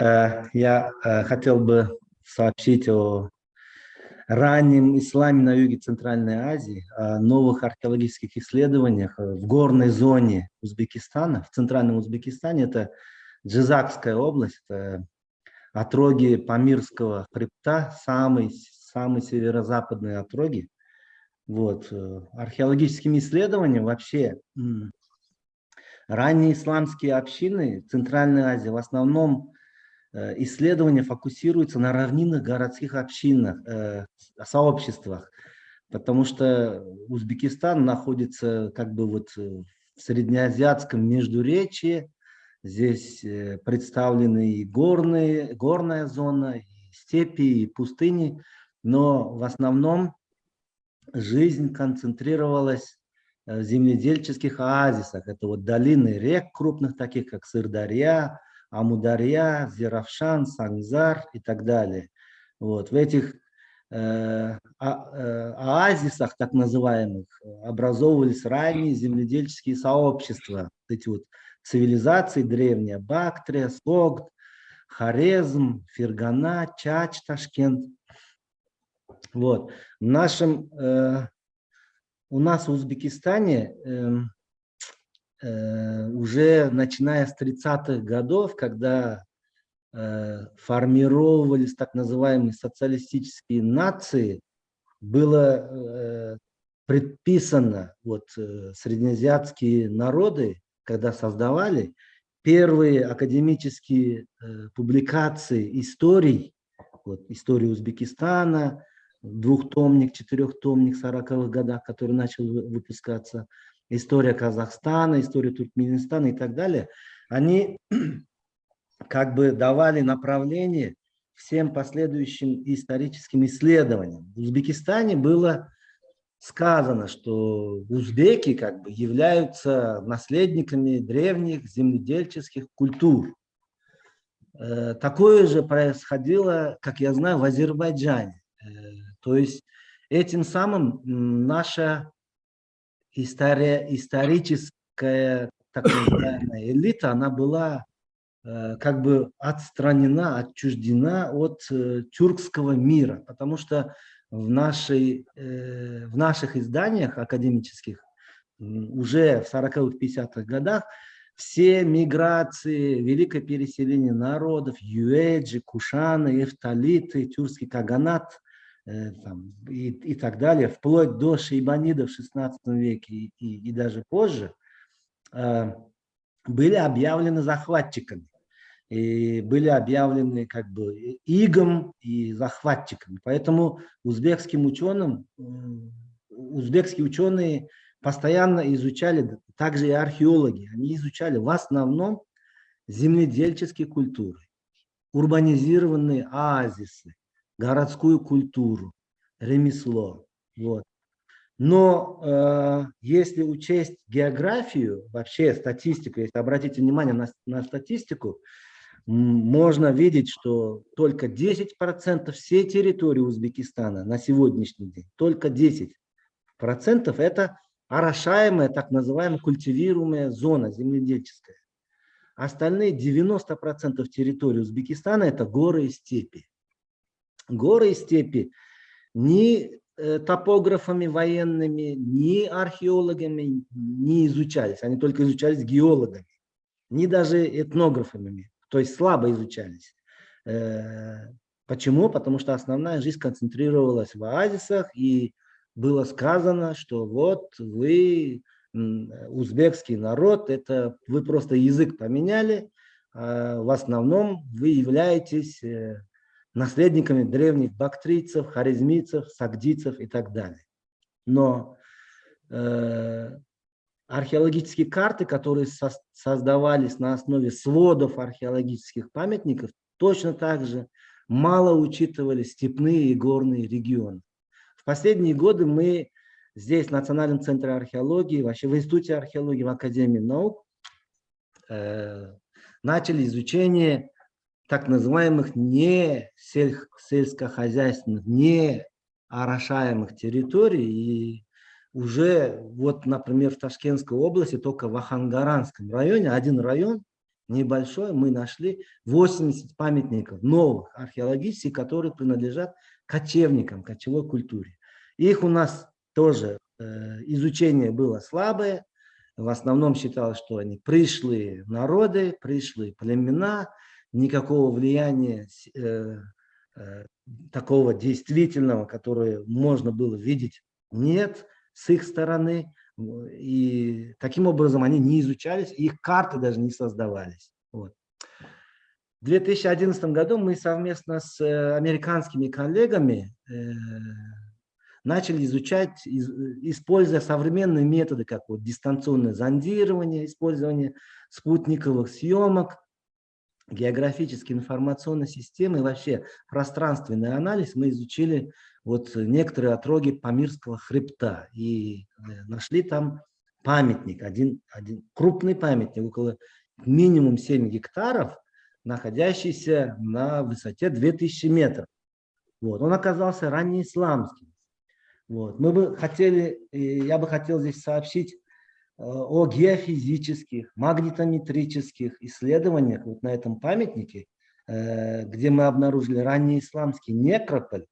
Э, я э, хотел бы сообщить о раннем исламе на юге Центральной Азии, о новых археологических исследованиях в горной зоне Узбекистана, в центральном Узбекистане. Это Джизакская область, отроги Памирского хребта, самый, самый северо-западные отроги. Вот. Э, археологическими исследованиями вообще ранние исламские общины Центральной Азии в основном Э, исследования фокусируются на равнинных городских общинах, э, сообществах, потому что Узбекистан находится как бы вот в среднеазиатском междуречии, здесь э, представлены и горные, горная зона, и степи, и пустыни, но в основном жизнь концентрировалась в земледельческих оазисах. Это вот долины рек крупных, таких как Сырдарья, Амударья, Зеравшан, Сангзар и так далее. Вот. В этих э, а, э, оазисах, так называемых, образовывались ранние земледельческие сообщества. Эти вот цивилизации древние, Бактрия, Согд, Хорезм, Фергана, Чач, Ташкент. Вот. В нашем, э, у нас в Узбекистане э, уже начиная с 30-х годов, когда э, формировались так называемые социалистические нации, было э, предписано, вот среднеазиатские народы, когда создавали первые академические публикации историй, вот, истории Узбекистана, двухтомник, четырехтомник в 40-х годах, который начал выпускаться, история Казахстана, история Туркменистана и так далее, они как бы давали направление всем последующим историческим исследованиям. В Узбекистане было сказано, что узбеки как бы являются наследниками древних земледельческих культур. Э, такое же происходило, как я знаю, в Азербайджане. Э, то есть этим самым наша история, историческая так называемая элита, она была э, как бы отстранена, отчуждена от э, тюркского мира, потому что в, нашей, э, в наших изданиях академических уже в 40-50-х годах все миграции, великое переселение народов, юэджи, кушаны, эфталиты, тюркский каганат, там, и, и так далее, вплоть до шейбанидов в 16 веке и, и, и даже позже, э, были объявлены захватчиками. И были объявлены как бы игом и захватчиками. Поэтому узбекским ученым, узбекские ученые постоянно изучали, также и археологи, они изучали в основном земледельческие культуры, урбанизированные оазисы, городскую культуру, ремесло. Вот. Но э, если учесть географию, вообще статистику, если обратите внимание на, на статистику, можно видеть, что только 10% всей территории Узбекистана на сегодняшний день, только 10% это орошаемая, так называемая культивируемая зона земледельческая. Остальные 90% территории Узбекистана это горы и степи горы и степи ни э, топографами военными, ни археологами не изучались. Они только изучались геологами, ни даже этнографами, то есть слабо изучались. Э, почему? Потому что основная жизнь концентрировалась в оазисах, и было сказано, что вот вы, узбекский народ, это вы просто язык поменяли, а в основном вы являетесь э, наследниками древних бактрийцев, харизмийцев, сагдийцев и так далее. Но э, археологические карты, которые со создавались на основе сводов археологических памятников, точно так же мало учитывали степные и горные регионы. В последние годы мы здесь, в Национальном центре археологии, вообще в Институте археологии в Академии наук, э, начали изучение так называемых не сель, сельскохозяйственных, не орошаемых территорий. И уже вот, например, в Ташкентской области, только в Ахангаранском районе, один район, небольшой, мы нашли 80 памятников новых археологических, которые принадлежат кочевникам, кочевой культуре. Их у нас тоже э, изучение было слабое. В основном считалось, что они пришлые народы, пришлые племена, никакого влияния э, э, такого действительного, которое можно было видеть, нет с их стороны. И таким образом они не изучались, их карты даже не создавались. Вот. В 2011 году мы совместно с э, американскими коллегами начали изучать, используя современные методы, как вот дистанционное зондирование, использование спутниковых съемок, географические информационные системы и вообще пространственный анализ, мы изучили вот некоторые отроги Памирского хребта и э, нашли там памятник, один, один крупный памятник, около минимум 7 гектаров, находящийся на высоте 2000 метров. Вот. Он оказался раннеисламским. Вот. Мы бы хотели, я бы хотел здесь сообщить о геофизических, магнитометрических исследованиях вот на этом памятнике, э, где мы обнаружили ранний исламский некрополь.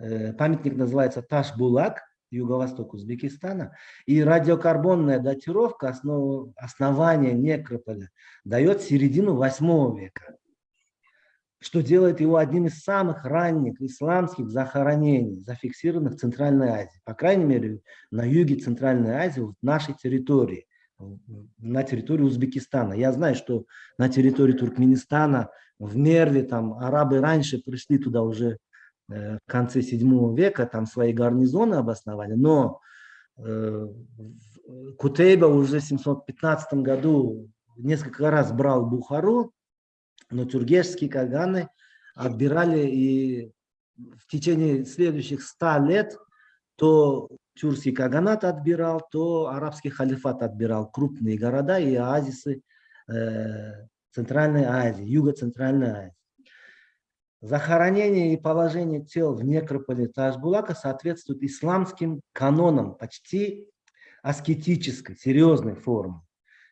Э, памятник называется Таш-Булак, юго-восток Узбекистана. И радиокарбонная датировка основ, основания некрополя дает середину 8 века что делает его одним из самых ранних исламских захоронений, зафиксированных в Центральной Азии. По крайней мере, на юге Центральной Азии, в нашей территории, на территории Узбекистана. Я знаю, что на территории Туркменистана, в Мерле, там арабы раньше пришли туда уже э, в конце 7 века, там свои гарнизоны обосновали, но э, Кутейба уже в 715 году несколько раз брал Бухару, но тюргешские каганы отбирали и в течение следующих ста лет то тюркский каганат отбирал, то арабский халифат отбирал крупные города и оазисы э, Центральной Азии, Юго-Центральной Азии. Захоронение и положение тел в некрополе Ташбулака соответствует исламским канонам почти аскетической, серьезной формы.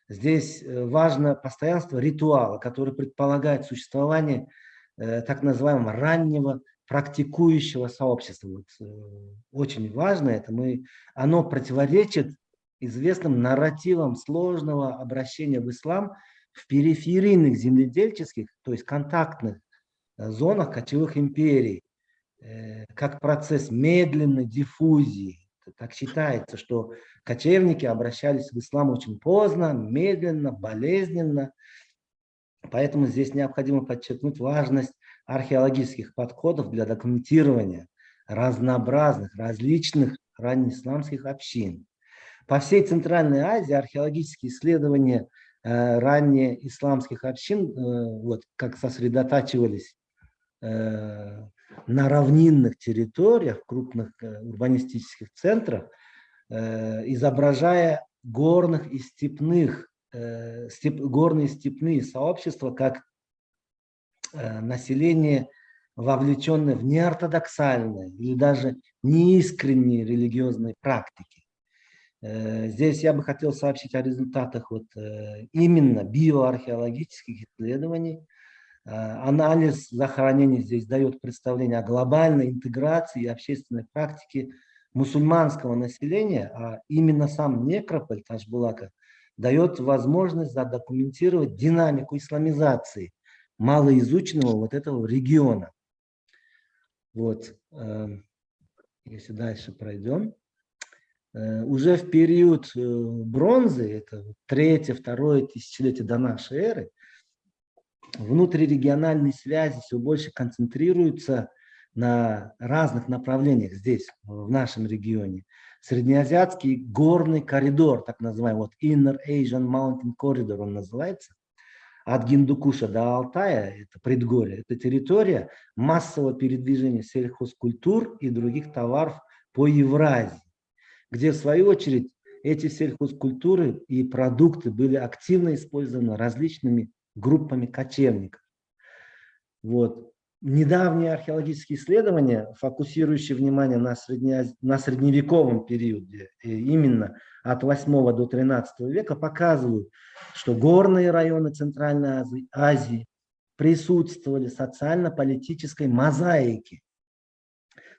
Здесь э, важно постоянство ритуала, который предполагает существование э, так называемого раннего практикующего сообщества. Вот, э, очень важно это. Мы, оно противоречит известным нарративам сложного обращения в ислам в периферийных земледельческих, то есть контактных зонах кочевых империй, как процесс медленной диффузии, так считается, что кочевники обращались в ислам очень поздно, медленно, болезненно. Поэтому здесь необходимо подчеркнуть важность археологических подходов для документирования разнообразных, различных раннеисламских общин. По всей Центральной Азии археологические исследования э, раннеисламских общин, э, вот как сосредотачивались э, на равнинных территориях, крупных э, урбанистических центрах, э, изображая горных и степных, э, степ, горные и степные сообщества как население, вовлеченное в неортодоксальные или даже неискренние религиозные практики. Здесь я бы хотел сообщить о результатах вот именно биоархеологических исследований, анализ захоронений здесь дает представление о глобальной интеграции и общественной практике мусульманского населения, а именно сам некрополь Ташбулака дает возможность задокументировать динамику исламизации малоизученного вот этого региона. Вот, эм, если дальше пройдем. Э, уже в период э, бронзы, это третье, второе тысячелетие до нашей эры, внутрирегиональные связи все больше концентрируются на разных направлениях здесь, в нашем регионе. Среднеазиатский горный коридор, так называемый, вот Inner Asian Mountain Corridor он называется, от Гиндукуша до Алтая, это предгорье, это территория массового передвижения сельхозкультур и других товаров по Евразии, где в свою очередь эти сельхозкультуры и продукты были активно использованы различными группами кочевников. Вот. недавние археологические исследования, фокусирующие внимание на, средне, на средневековом периоде, именно от 8 до 13 века, показывают, что горные районы Центральной Азии, Азии присутствовали социально-политической мозаике,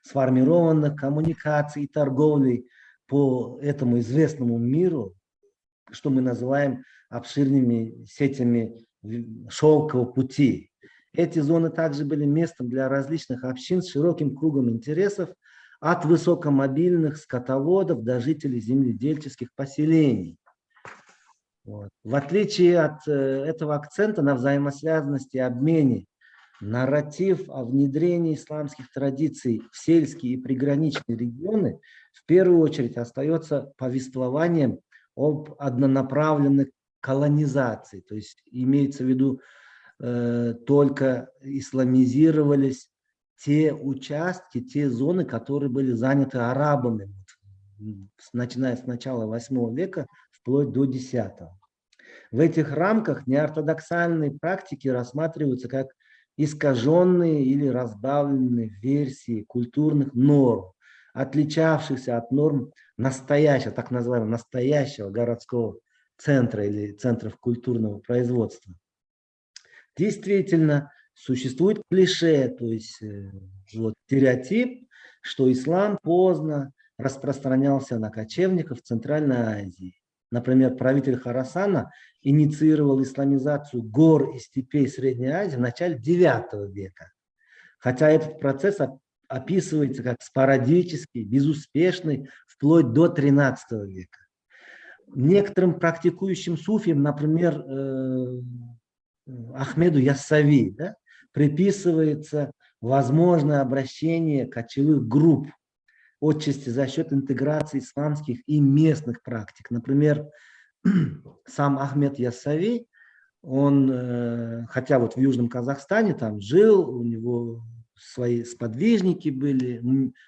сформированных коммуникаций и торговлей по этому известному миру, что мы называем обширными сетями шелкового пути. Эти зоны также были местом для различных общин с широким кругом интересов, от высокомобильных скотоводов до жителей земледельческих поселений. Вот. В отличие от э, этого акцента на взаимосвязанности и обмене, нарратив о внедрении исламских традиций в сельские и приграничные регионы в первую очередь остается повествованием об однонаправленной колонизации. То есть имеется в виду э, только исламизировались те участки, те зоны, которые были заняты арабами, начиная с начала 8 века вплоть до 10. В этих рамках неортодоксальные практики рассматриваются как искаженные или разбавленные версии культурных норм, отличавшихся от норм настоящего, так называемого настоящего городского центра или центров культурного производства. Действительно, существует клише, то есть э, вот, стереотип, что ислам поздно распространялся на кочевников Центральной Азии. Например, правитель Харасана инициировал исламизацию гор и степей Средней Азии в начале IX века. Хотя этот процесс описывается как спорадический, безуспешный, вплоть до XIII века. Некоторым практикующим суфиям, например, э, Ахмеду Яссави, да, приписывается возможное обращение кочевых групп отчасти за счет интеграции исламских и местных практик. Например, сам Ахмед Яссави, он, э, хотя вот в Южном Казахстане там жил, у него свои сподвижники были,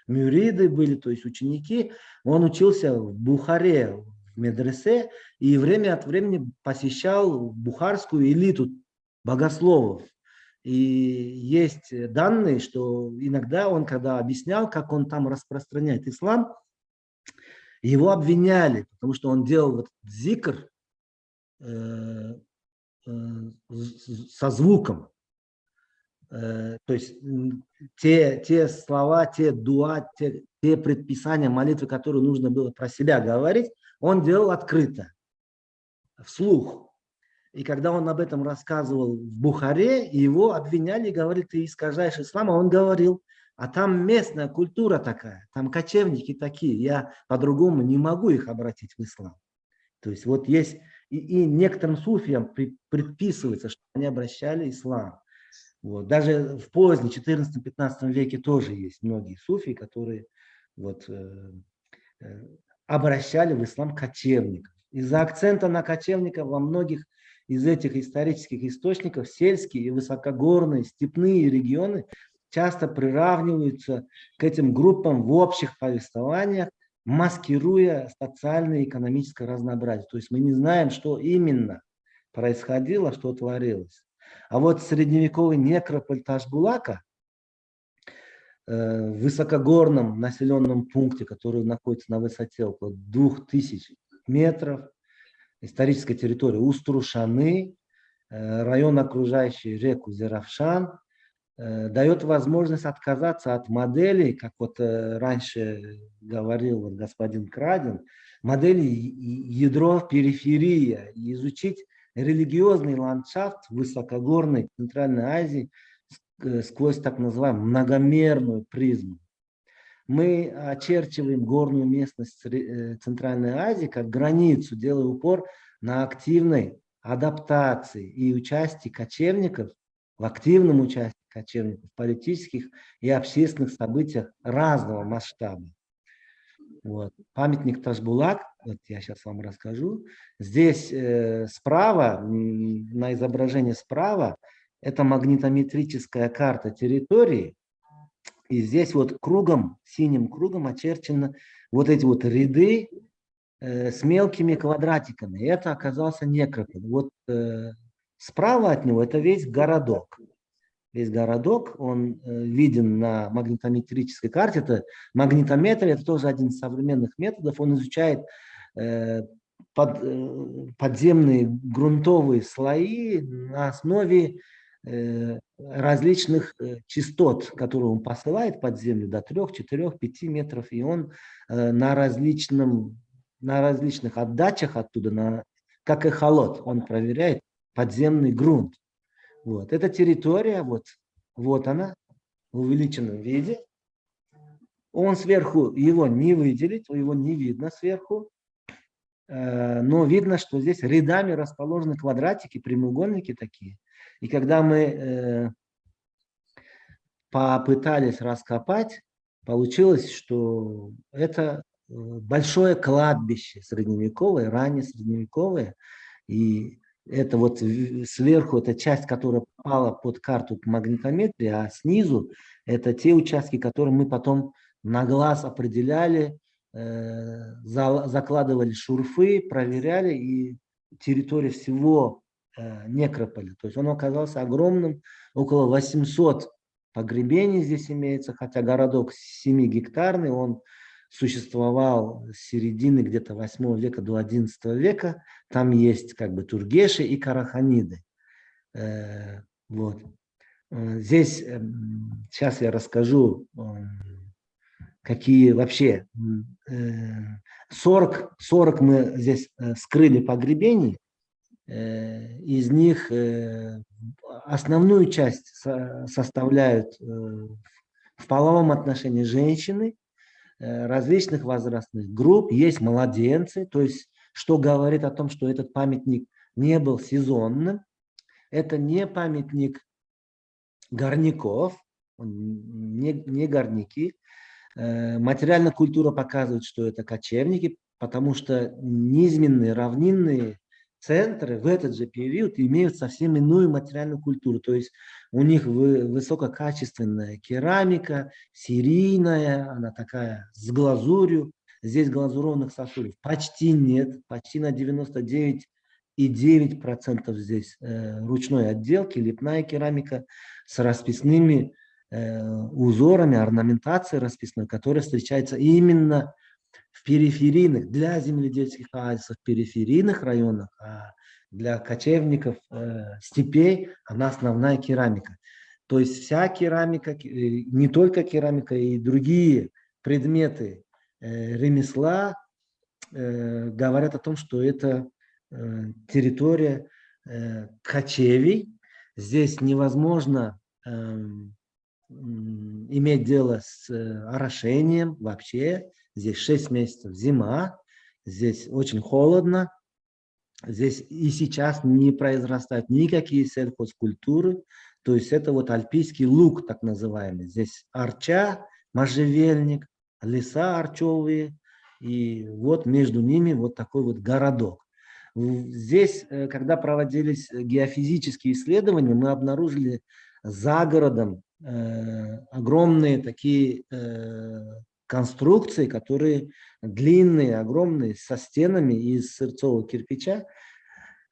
мюриды были, то есть ученики, он учился в Бухаре, медресе, и время от времени посещал бухарскую элиту богословов. И есть данные, что иногда он, когда объяснял, как он там распространяет ислам, его обвиняли, потому что он делал вот зикр э, э, со звуком. Э, то есть те, те слова, те дуа, те, те предписания молитвы, которые нужно было про себя говорить, он делал открыто, вслух. И когда он об этом рассказывал в Бухаре, его обвиняли и говорили, ты искажаешь ислам, а он говорил, а там местная культура такая, там кочевники такие, я по-другому не могу их обратить в ислам. То есть вот есть, и, и некоторым суфиям предписывается, что они обращали ислам. Вот. Даже в позднем 14-15 веке тоже есть многие суфии, которые вот, э, э, обращали в ислам кочевников. Из-за акцента на кочевников во многих из этих исторических источников сельские и высокогорные степные регионы часто приравниваются к этим группам в общих повествованиях, маскируя социальное и экономическое разнообразие. То есть мы не знаем, что именно происходило, что творилось. А вот средневековый некрополь Ташбулака высокогорном населенном пункте, который находится на высоте около 2000 метров, историческая территория Уструшаны, э, район, окружающий реку Зеравшан, э, дает возможность отказаться от моделей, как вот э, раньше говорил господин Крадин, модели ядро периферия, изучить религиозный ландшафт высокогорной Центральной Азии сквозь так называемую многомерную призму мы очерчиваем горную местность э, Центральной Азии как границу, делая упор на активной адаптации и участии кочевников, в активном участии кочевников в политических и общественных событиях разного масштаба. Вот. Памятник Ташбулак, вот я сейчас вам расскажу. Здесь э, справа, на изображении справа, это магнитометрическая карта территории, и здесь вот кругом, синим кругом очерчены вот эти вот ряды э, с мелкими квадратиками. Это оказался некрополь. Вот э, справа от него это весь городок. весь городок, он э, виден на магнитометрической карте. Это магнитометр, это тоже один из современных методов. Он изучает э, под, э, подземные грунтовые слои на основе различных э, частот, которые он посылает под землю до 3, 4, 5 метров. И он э, на, различном, на различных отдачах оттуда, на, как эхолот, он проверяет подземный грунт. Вот. Эта территория, вот, вот она, в увеличенном виде. Он сверху, его не выделить, его не видно сверху. Э, но видно, что здесь рядами расположены квадратики, прямоугольники такие. И когда мы э, попытались раскопать, получилось, что это э, большое кладбище средневековое, ранее средневековое. И это вот сверху, эта часть, которая попала под карту магнитометрии, а снизу это те участки, которые мы потом на глаз определяли, э, за, закладывали шурфы, проверяли, и территория всего некрополя. То есть он оказался огромным, около 800 погребений здесь имеется, хотя городок 7 гектарный, он существовал с середины где-то 8 века до 11 века. Там есть как бы тургеши и караханиды. Э, вот. Э, здесь сейчас я расскажу, какие вообще 40, 40 мы здесь э, скрыли погребений. Из них основную часть составляют в половом отношении женщины, Э, различных возрастных групп, есть младенцы, то есть что говорит о том, что этот памятник не был сезонным. Это не памятник горняков, не, не горняки. Э, материальная культура показывает, что это кочевники, потому что низменные, равнинные центры в этот же период имеют совсем иную материальную культуру. То есть у них высококачественная керамика, серийная, она такая с глазурью. Здесь глазурованных сосудов почти нет, почти на 99,9% здесь э, ручной отделки, лепная керамика с расписными э, узорами, орнаментацией расписной, которая встречается именно в периферийных, для земледельческих оазисов, периферийных районах, а для кочевников э, степей она основная керамика. То есть вся керамика, э, не только керамика, и другие предметы э, ремесла э, говорят о том, что это э, территория э, кочевий. Здесь невозможно э, иметь дело с э, орошением вообще. Здесь 6 месяцев зима, здесь очень холодно, здесь и сейчас не произрастают никакие сельхозкультуры, то есть это вот альпийский лук так называемый. Здесь арча, можжевельник, леса арчевые, и вот между ними вот такой вот городок. Здесь, э, когда проводились геофизические исследования, мы обнаружили за городом э, огромные такие э, конструкции, которые длинные, огромные, со стенами из сырцового кирпича,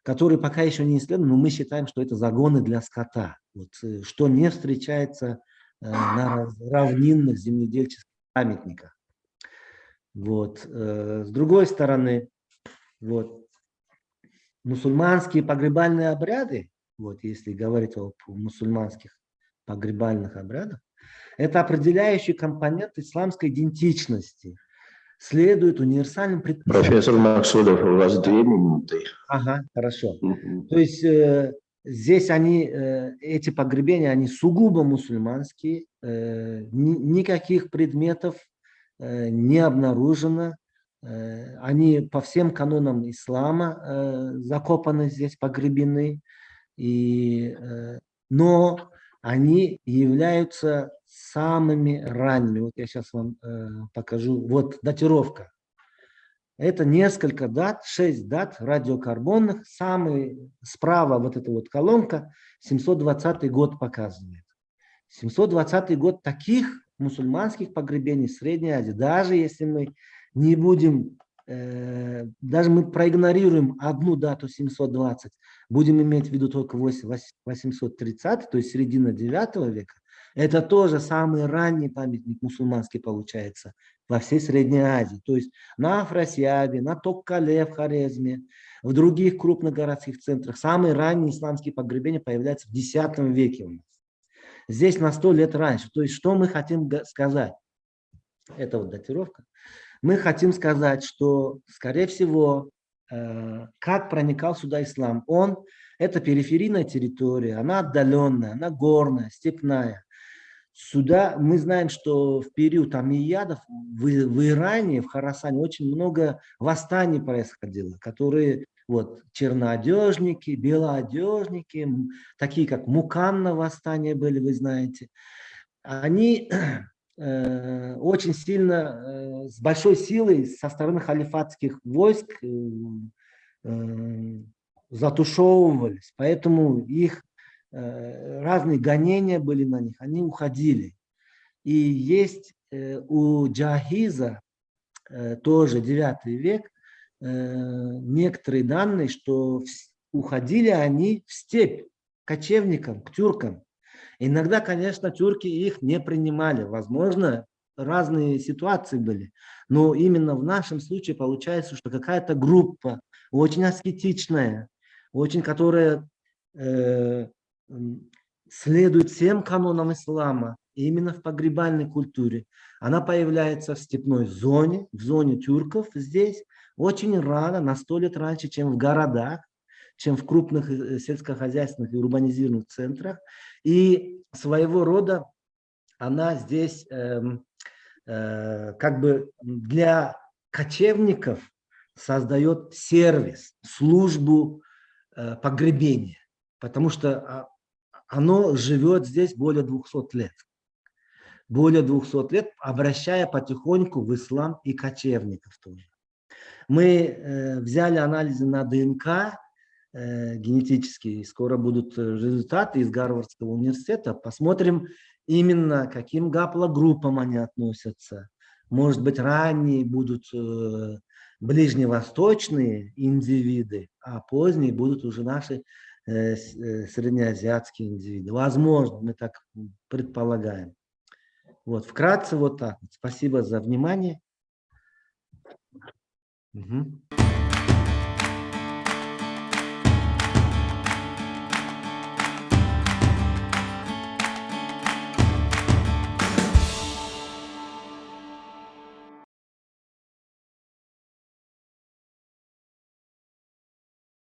которые пока еще не исследованы, но мы считаем, что это загоны для скота, вот, э, что не встречается э, на равнинных земледельческих памятниках. Вот. Э, с другой стороны, вот, мусульманские погребальные обряды, вот, если говорить о мусульманских погребальных обрядах, это определяющий компонент исламской идентичности. Следует универсальным предписаниям. Профессор Максудов, у вас две минуты. Ага, хорошо. То есть э, здесь они, э, эти погребения, они сугубо мусульманские, э, ни, никаких предметов э, не обнаружено. Э, они по всем канонам ислама э, закопаны здесь, погребены. И, э, но они являются самыми ранними. Вот я сейчас вам э, покажу. Вот датировка. Это несколько дат, 6 дат радиокарбонных. Самый справа вот эта вот колонка 720 год показывает. 720 год таких мусульманских погребений в Средней Азии, даже если мы не будем э, даже мы проигнорируем одну дату 720, будем иметь в виду только 830, то есть середина 9 века, это тоже самый ранний памятник мусульманский получается во всей Средней Азии. То есть на Афросиаде, на Токкале в Хорезме, в других крупных городских центрах. Самые ранние исламские погребения появляются в X веке у нас. Здесь на 100 лет раньше. То есть что мы хотим сказать? Это вот датировка. Мы хотим сказать, что, скорее всего, как проникал сюда ислам. Он, это периферийная территория, она отдаленная, она горная, степная. Сюда мы знаем, что в период Амиядов в, в Иране, в Харасане очень много восстаний происходило, которые вот черноодежники, белоодежники, такие как Муканна восстания были, вы знаете. Они э, очень сильно, э, с большой силой со стороны халифатских войск э, э, затушевывались, поэтому их Э, разные гонения были на них, они уходили. И есть э, у Джахиза, э, тоже 9 век, некоторые данные, что уходили они в степь кочевникам, к тюркам. Иногда, конечно, тюрки их не принимали. Возможно, разные ситуации были. Но именно в нашем случае получается, что какая-то группа очень аскетичная, очень которая следует всем канонам ислама, именно в погребальной культуре. Она появляется в степной зоне, в зоне тюрков здесь, очень рано, на сто лет раньше, чем в городах, чем в крупных э, сельскохозяйственных и урбанизированных центрах. И своего рода она здесь э, э, как бы для кочевников создает сервис, службу э, погребения. Потому что а, оно живет здесь более 200 лет. Более 200 лет, обращая потихоньку в ислам и кочевников тоже. Мы э, взяли анализы на ДНК э, генетические, скоро будут результаты из Гарвардского университета. Посмотрим именно, каким гаплогруппам они относятся. Может быть, ранние будут э, ближневосточные индивиды, а поздние будут уже наши Э, э, среднеазиатские индивиды. Возможно, мы так предполагаем. Вот, вкратце вот так. Спасибо за внимание. Угу.